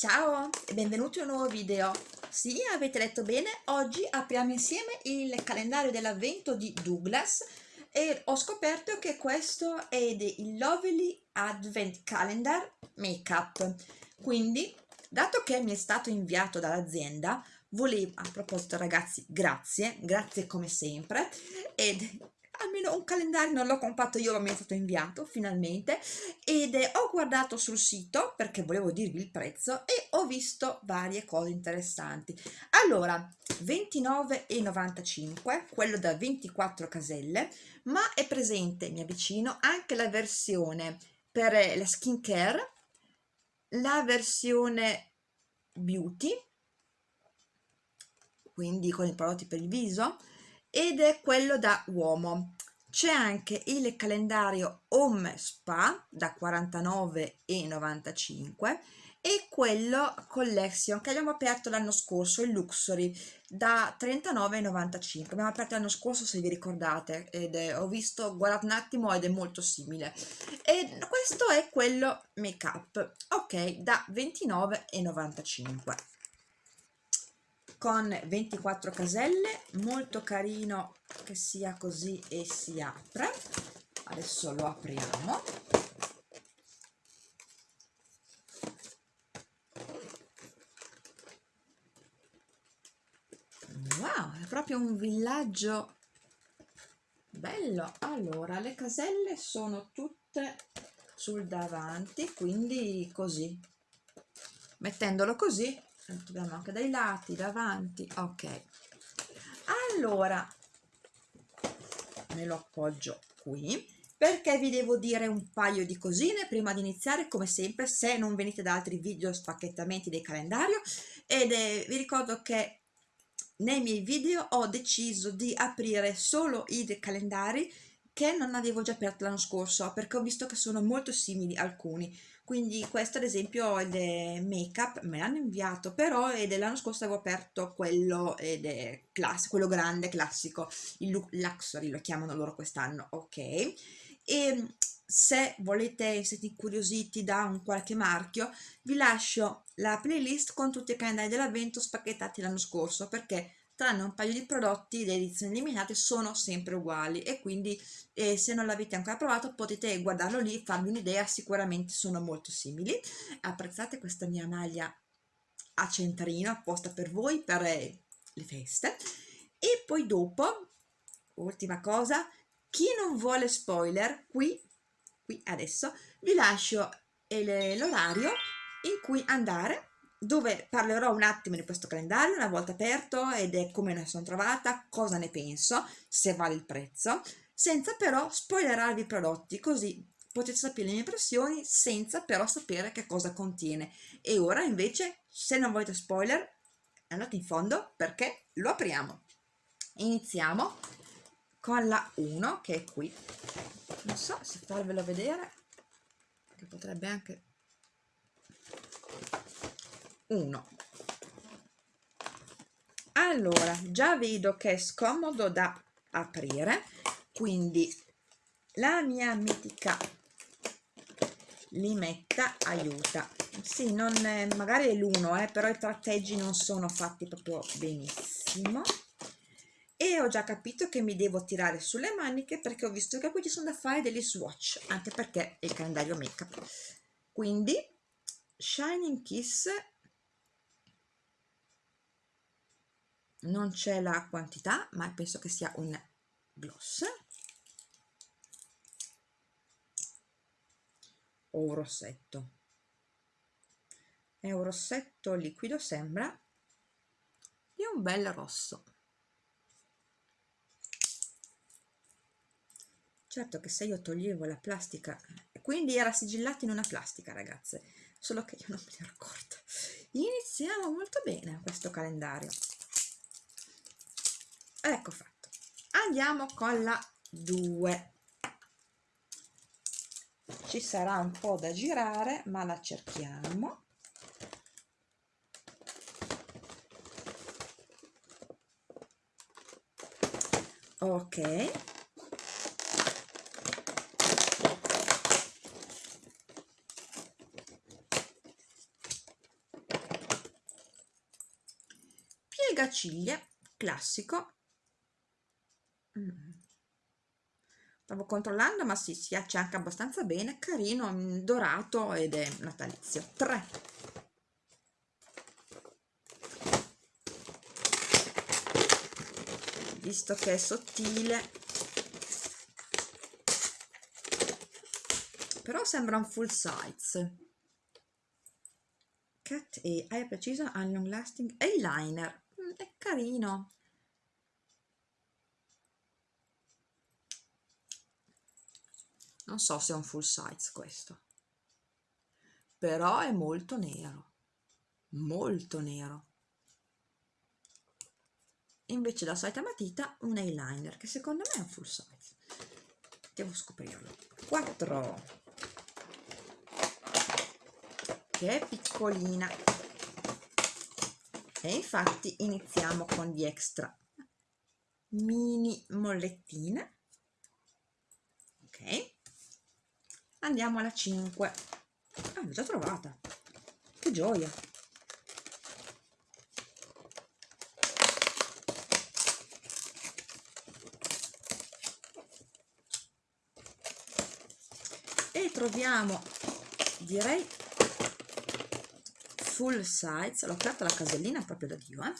Ciao e benvenuti in un nuovo video. Sì, avete letto bene, oggi apriamo insieme il calendario dell'avvento di Douglas e ho scoperto che questo è il Lovely Advent Calendar Makeup. Quindi, dato che mi è stato inviato dall'azienda, volevo, a proposito ragazzi, grazie, grazie come sempre, ed almeno un calendario non l'ho comprato io ma mi è stato inviato finalmente ed eh, ho guardato sul sito perché volevo dirvi il prezzo e ho visto varie cose interessanti. Allora 29,95 quello da 24 caselle ma è presente mi avvicino anche la versione per eh, la skin care la versione beauty quindi con i prodotti per il viso ed è quello da uomo c'è anche il calendario Home Spa da 49,95 e quello Collection che abbiamo aperto l'anno scorso, il Luxury, da 39,95. Abbiamo aperto l'anno scorso se vi ricordate ed è, ho visto, guardate un attimo ed è molto simile. E questo è quello Make Up, ok, da 29,95 con 24 caselle molto carino che sia così e si apre. Adesso lo apriamo. Wow è proprio un villaggio bello. Allora le caselle sono tutte sul davanti quindi così. Mettendolo così abbiamo anche dai lati davanti ok. Allora me lo appoggio qui perché vi devo dire un paio di cosine prima di iniziare come sempre se non venite da altri video spacchettamenti del calendario. Ed è, vi ricordo che nei miei video ho deciso di aprire solo i calendari che non avevo già aperto l'anno scorso perché ho visto che sono molto simili alcuni quindi questo ad esempio è del make up me l'hanno inviato però è dell'anno scorso avevo aperto quello classico quello grande classico il luxury lo chiamano loro quest'anno ok? E se volete siete incuriositi da un qualche marchio vi lascio la playlist con tutti i calendari dell'avvento spacchettati l'anno scorso perché tranne un paio di prodotti di edizioni limitate sono sempre uguali e quindi eh, se non l'avete ancora provato potete guardarlo lì farvi un'idea sicuramente sono molto simili. Apprezzate questa mia maglia a centrino apposta per voi per eh, le feste. E poi dopo ultima cosa chi non vuole spoiler qui qui adesso vi lascio eh, l'orario in cui andare dove parlerò un attimo di questo calendario una volta aperto ed è come ne sono trovata, cosa ne penso, se vale il prezzo, senza però spoilerarvi i prodotti, così potete sapere le mie impressioni senza però sapere che cosa contiene. E ora invece, se non volete spoiler, andate in fondo perché lo apriamo. Iniziamo con la 1 che è qui. Non so se farvelo vedere, che potrebbe anche 1 allora già vedo che è scomodo da aprire quindi la mia mitica limetta aiuta. Sì non è, magari è l'uno eh, però i tratteggi non sono fatti proprio benissimo. E ho già capito che mi devo tirare sulle maniche perché ho visto che qui ci sono da fare degli swatch anche perché il calendario make up quindi Shining Kiss non c'è la quantità ma penso che sia un gloss. O un rossetto. È un rossetto liquido sembra. Di un bel rosso. Certo che se io toglievo la plastica quindi era sigillato in una plastica ragazze. Solo che io non me ne ero accorta. Iniziamo molto bene questo calendario ecco fatto. Andiamo con la 2 ci sarà un po' da girare ma la cerchiamo. Ok. Legaciglie classico mm. stavo controllando ma sì, si anche abbastanza bene. Carino, mm, dorato ed è natalizio. 3 visto che è sottile. Però sembra un full size. Cat e hai preciso? Un long lasting. Eyeliner. Mm, è carino non so se è un full size questo. Però è molto nero. Molto nero. Invece la solita matita un eyeliner che secondo me è un full size. Devo scoprirlo. 4 che è piccolina. E infatti iniziamo con gli extra mini mollettine. Ok andiamo alla 5 ah l'ho già trovata che gioia e troviamo direi full size, l'ho aperta la casellina proprio da Dio, eh?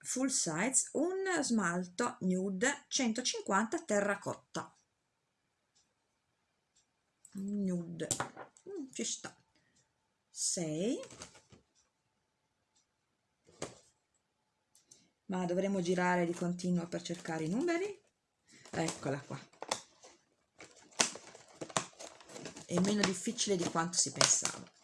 full size, un smalto nude 150 terracotta. Nude, mm, ci sta. 6. Ma dovremo girare di continuo per cercare i numeri. Eccola qua. È meno difficile di quanto si pensava.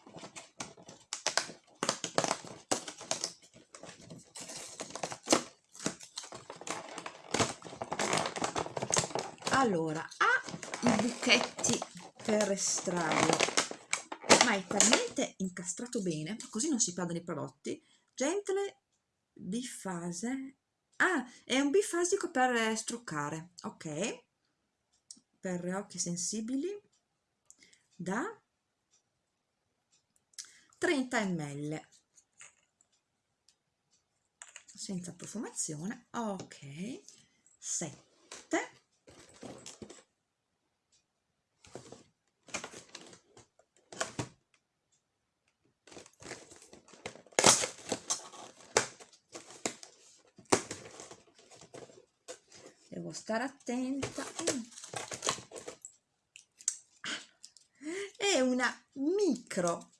allora ha i buchetti per estrarlo ma è talmente incastrato bene così non si perdono i prodotti gentle bifase. Ah è un bifasico per struccare ok. Per occhi sensibili. Da 30 ml. Senza profumazione ok. 7 devo stare attenta. Mm. è una micro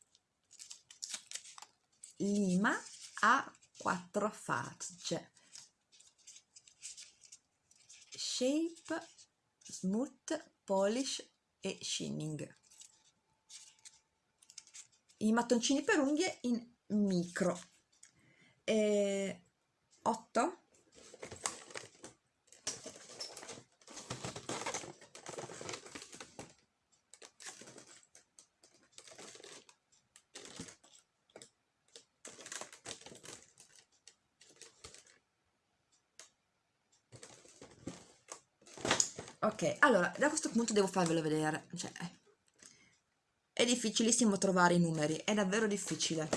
lima a quattro facce. Shape smooth polish e sheening i mattoncini per unghie in micro. E 8 ok allora da questo punto devo farvelo vedere cioè, è difficilissimo trovare i numeri è davvero difficile.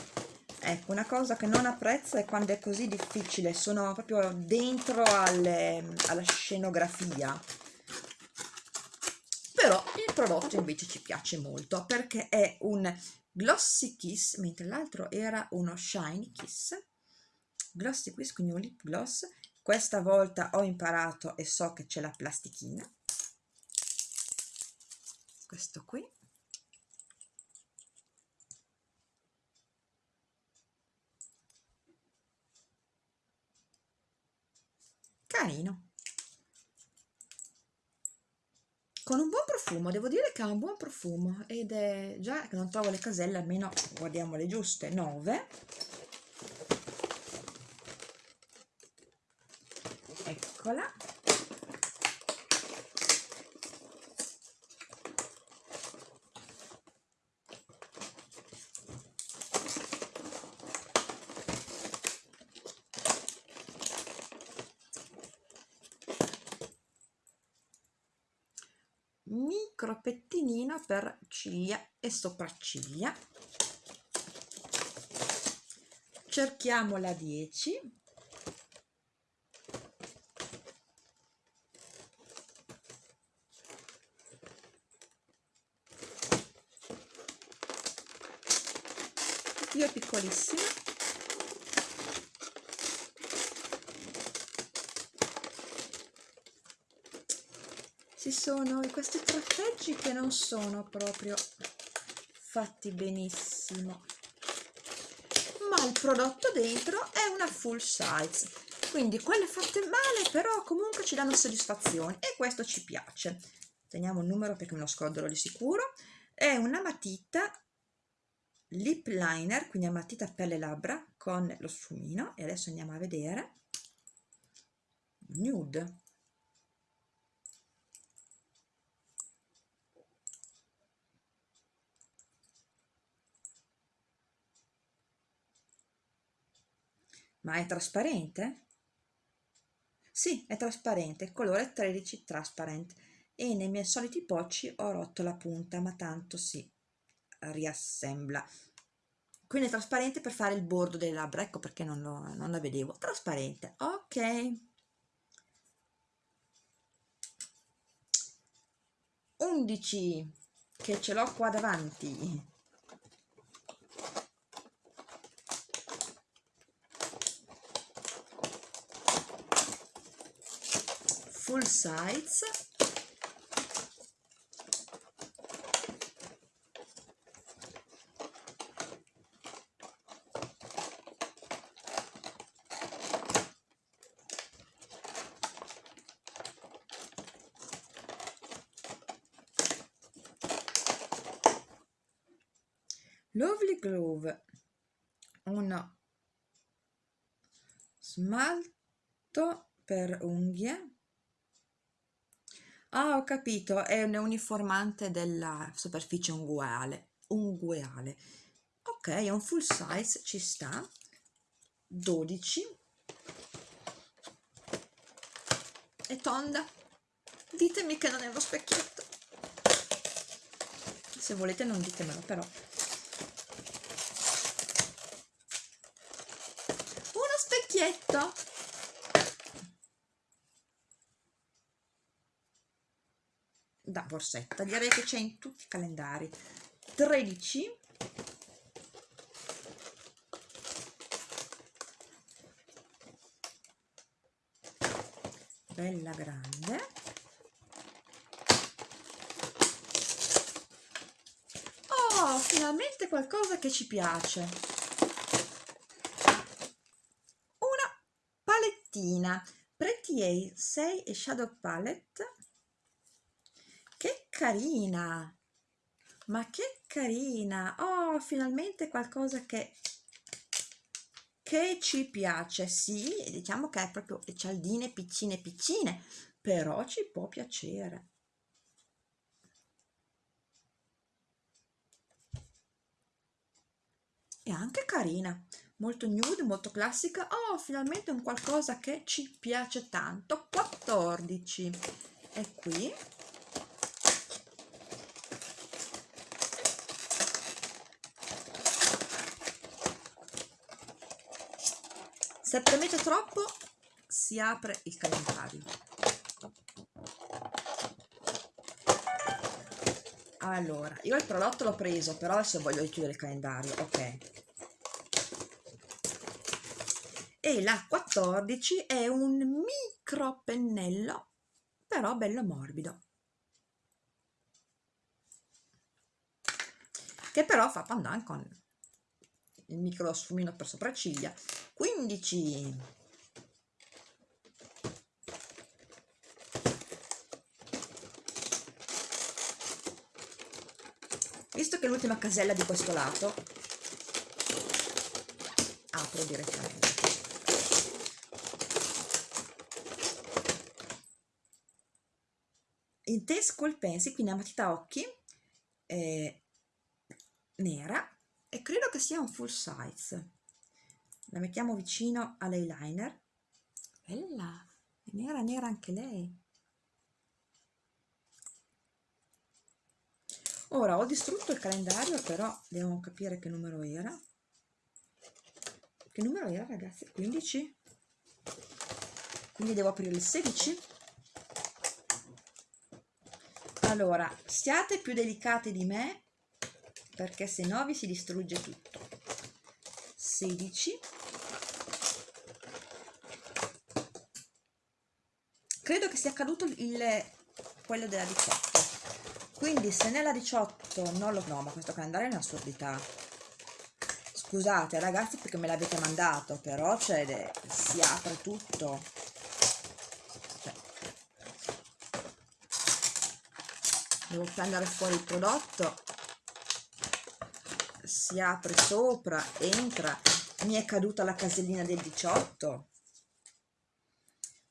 Ecco una cosa che non apprezzo è quando è così difficile sono proprio dentro alle, alla scenografia. Però il prodotto invece ci piace molto perché è un glossy kiss mentre l'altro era uno shiny kiss. Glossy kiss quindi un lip gloss. Questa volta ho imparato e so che c'è la plastichina questo qui. Carino. Con un buon profumo devo dire che ha un buon profumo ed è già che non trovo le caselle almeno guardiamo le giuste 9 eccola per ciglia e sopracciglia. Cerchiamo la 10 due piccolissime ci sono questi trappeggi che non sono proprio fatti benissimo. Ma il prodotto dentro è una full size. Quindi quelle fatte male però comunque ci danno soddisfazione e questo ci piace. Teniamo il numero perché me lo scorderò di sicuro. È una matita lip liner quindi una matita per le labbra con lo sfumino. E adesso andiamo a vedere nude Ma è trasparente? Sì, è trasparente, colore 13 transparent e nei miei soliti pocci ho rotto la punta, ma tanto si riassembla. Quindi è trasparente per fare il bordo delle labbra, ecco perché non, lo, non la vedevo. Trasparente, ok. Undici, che ce l'ho qua davanti. Full size Lovely Glove uno smalto per unghie capito, è un uniformante della superficie unguale. Unguale. Ok, è un full size, ci sta. 12. È tonda. Ditemi che non è uno specchietto. Se volete non ditemelo, però. Uno specchietto! Da borsetta. Direi che c'è in tutti i calendari. 13 bella grande. Oh finalmente qualcosa che ci piace. Una palettina. Pretty A 6 e Shadow Palette carina. Ma che carina. Oh finalmente qualcosa che che ci piace. Sì diciamo che è proprio le cialdine piccine piccine però ci può piacere. È anche carina molto nude molto classica. Oh finalmente un qualcosa che ci piace tanto. 14 e qui se premete troppo si apre il calendario. Allora io il prodotto l'ho preso però adesso voglio richiudere il calendario ok. E la 14 è un micro pennello però bello morbido. Che però fa pandan con il micro sfumino per sopracciglia 15 visto che l'ultima casella di questo lato apro direttamente. In T School Pencil quindi a matita occhi eh, nera e credo che sia un full size la mettiamo vicino all'eyeliner. Bella! È nera nera anche lei. Ora ho distrutto il calendario però devo capire che numero era. Che numero era ragazzi? 15 quindi devo aprire il 16 allora siate più delicati di me perché se no vi si distrugge tutto 16 credo che sia caduto il, quello della 18 quindi se nella 18 non lo no ma questo calendario è un'assurdità. Scusate ragazzi perché me l'avete mandato però cioè, si apre tutto. Cioè, devo prendere fuori il prodotto si apre sopra entra mi è caduta la casellina del 18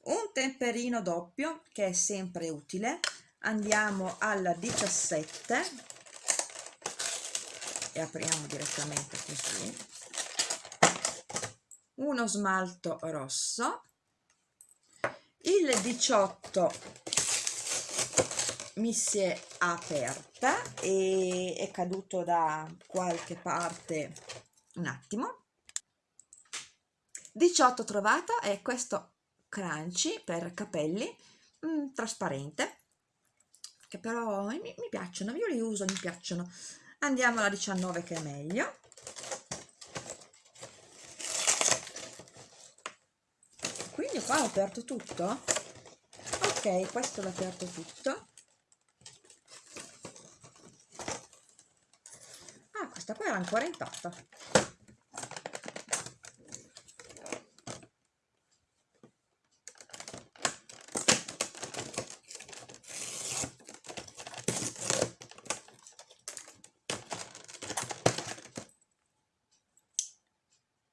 un temperino doppio che è sempre utile. Andiamo alla 17 e apriamo direttamente così. Uno smalto rosso. Il 18 mi si è aperta e è caduto da qualche parte un attimo. 18 trovata è questo crunchy per capelli mh, mm, trasparente che però mi, mi piacciono, io li uso, mi piacciono. Andiamo alla 19 che è meglio. Quindi qua ho aperto tutto? Ok questo l'ho aperto tutto questa qua era ancora intatta.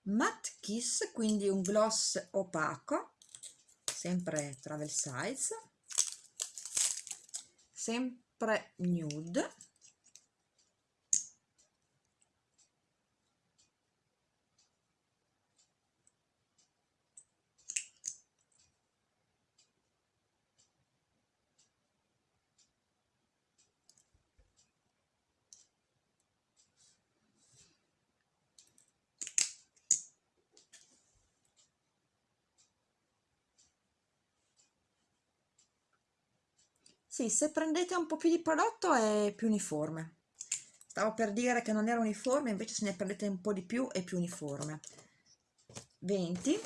Matte kiss quindi un gloss opaco sempre travel size sempre nude Sì, se prendete un po' più di prodotto è più uniforme. Stavo per dire che non era uniforme, invece se ne prendete un po' di più è più uniforme. 20.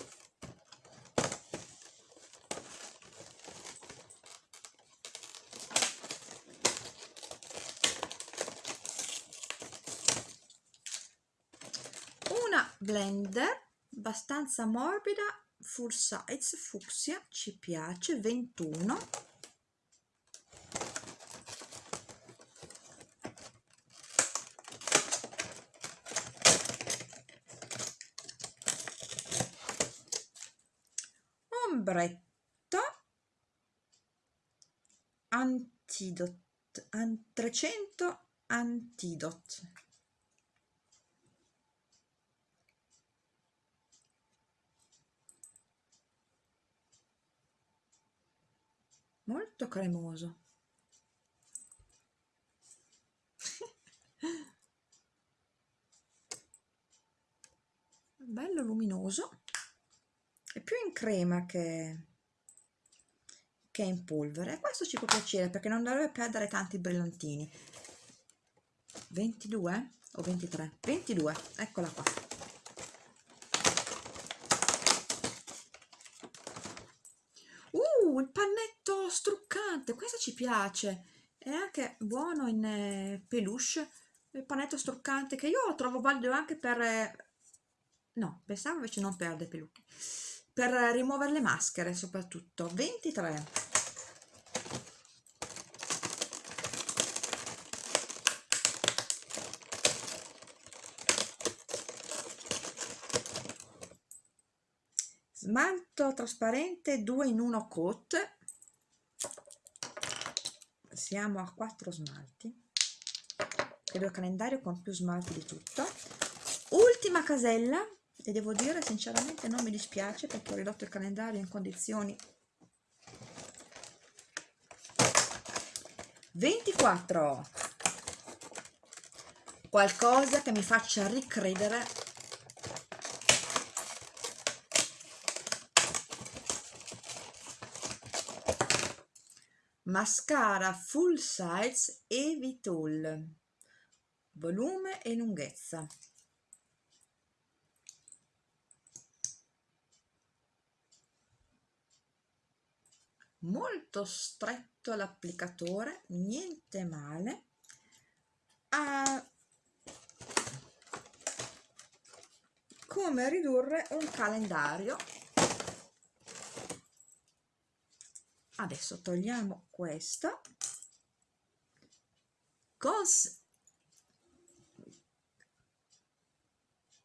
Una blender abbastanza morbida, full size, fucsia, ci piace, 21 ombretto antidot an 300 antidot. Molto cremoso. Bello luminoso è più in crema che, che in polvere. Questo ci può piacere perché non dovrebbe perdere tanti brillantini. 22 o 23 22 eccola qua. Uh il pannetto struccante questo ci piace. È anche buono in eh, peluche il pannetto struccante che io trovo valido anche per eh, no pensavo invece non perde peluche per rimuovere le maschere soprattutto. 23 smalto trasparente 2 in 1 coat. Siamo a 4 smalti. Credo il calendario con più smalti di tutto. Ultima casella e devo dire sinceramente non mi dispiace perché ho ridotto il calendario in condizioni 24 qualcosa che mi faccia ricredere. Mascara full size Evitol volume e lunghezza molto stretto l'applicatore niente male. A come ridurre un calendario. Adesso togliamo questo. Cos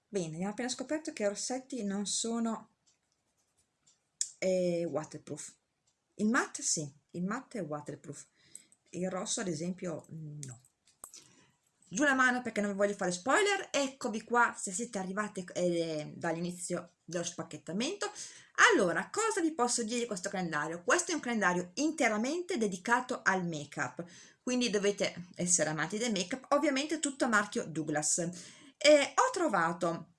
bene abbiamo appena scoperto che i rossetti non sono eh, waterproof il matte sì il matte è waterproof il rosso ad esempio no. Giù la mano perché non vi voglio fare spoiler eccovi qua se siete arrivati eh, dall'inizio dello spacchettamento. Allora cosa vi posso dire di questo calendario? Questo è un calendario interamente dedicato al make up quindi dovete essere amanti del make up ovviamente tutto a marchio Douglas. E ho trovato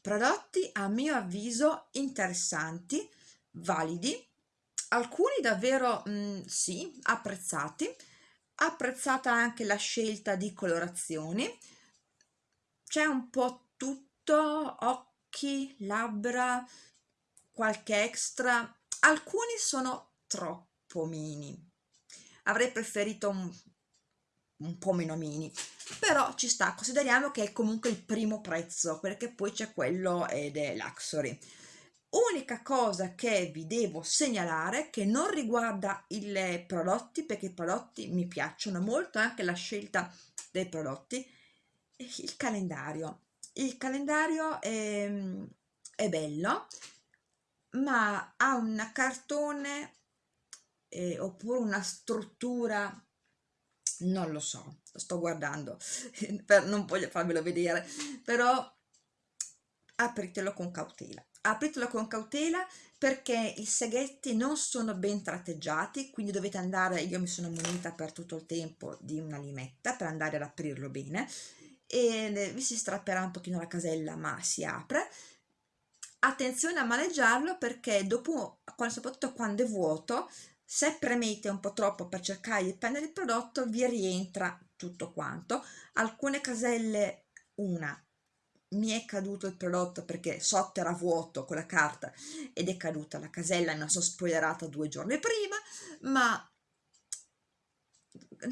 prodotti a mio avviso interessanti validi alcuni davvero mh, mm, sì apprezzati. Apprezzata anche la scelta di colorazioni. C'è un po' tutto occhi labbra qualche extra. Alcuni sono troppo mini. Avrei preferito un, un po' meno mini. Però ci sta consideriamo che è comunque il primo prezzo perché poi c'è quello ed è Luxury unica cosa che vi devo segnalare che non riguarda i prodotti perché i prodotti mi piacciono molto anche la scelta dei prodotti il calendario. Il calendario è, è bello ma ha un cartone eh, oppure una struttura non lo so sto guardando per, non voglio farvelo vedere però apritelo con cautela. Apritelo con cautela perché i seghetti non sono ben tratteggiati quindi dovete andare io mi sono munita per tutto il tempo di una limetta per andare ad aprirlo bene e vi si strapperà un pochino la casella ma si apre. Attenzione a maneggiarlo perché dopo soprattutto quando è vuoto se premete un po' troppo per cercare di prendere il prodotto vi rientra tutto quanto. Alcune caselle una mi è caduto il prodotto perché sotto era vuoto con la carta ed è caduta la casella, mi sono spoilerata due giorni prima, ma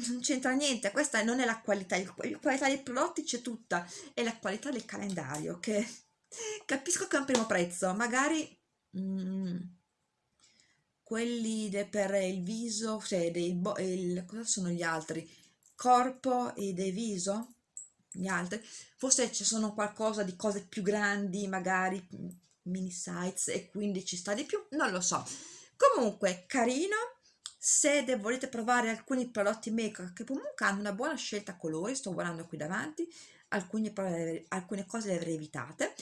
non c'entra niente, questa non è la qualità, la qualità dei prodotti c'è tutta, è la qualità del calendario che capisco che è un primo prezzo, magari mm, quelli de, per il viso, cioè dei, il, cosa sono gli altri? Corpo e del viso? Gli altri. Forse ci sono qualcosa di cose più grandi magari mini size e quindi ci sta di più non lo so. Comunque carino. Se volete provare alcuni prodotti make che comunque hanno una buona scelta colori sto guardando qui davanti alcune, alcune cose le avrei evitate.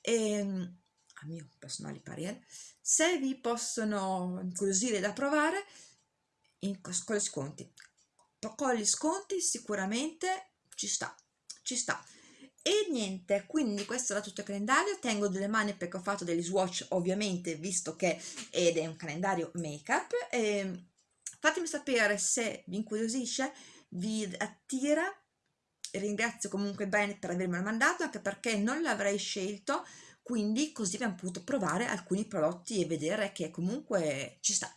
E ehm, a mio personale parere se vi possono incuriosire da provare in, con gli sconti. Con gli sconti sicuramente ci sta ci sta. E niente quindi questo era tutto il calendario. Tengo delle mani perché ho fatto degli swatch ovviamente visto che ed è un calendario make up e fatemi sapere se vi incuriosisce vi attira. Ringrazio comunque bene per avermelo mandato anche perché non l'avrei scelto. Quindi così abbiamo potuto provare alcuni prodotti e vedere che comunque ci sta.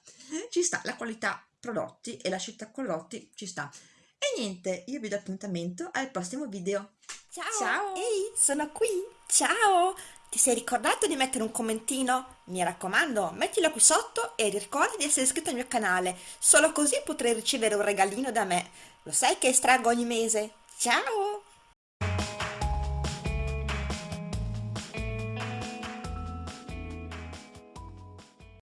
Ci sta la qualità prodotti e la scelta prodotti ci sta e niente, io vi do appuntamento al prossimo video. Ciao! Ciao! Ehi, sono qui! Ciao! Ti sei ricordato di mettere un commentino? Mi raccomando, mettilo qui sotto e ricorda di essere iscritto al mio canale, solo così potrai ricevere un regalino da me. Lo sai che estraggo ogni mese? Ciao!